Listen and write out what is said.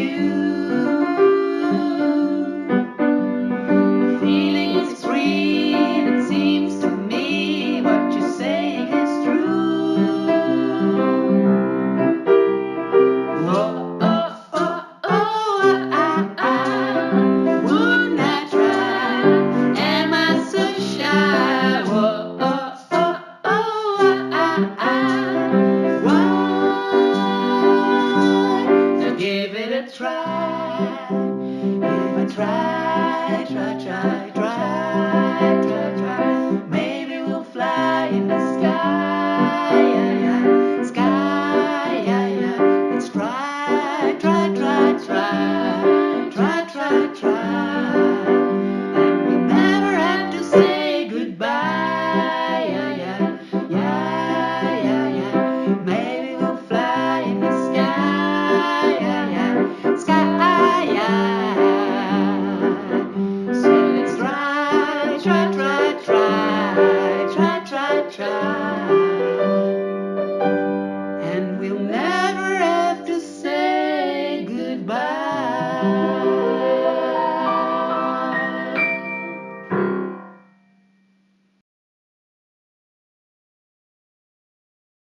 you. try, if I try, try, try, try. try.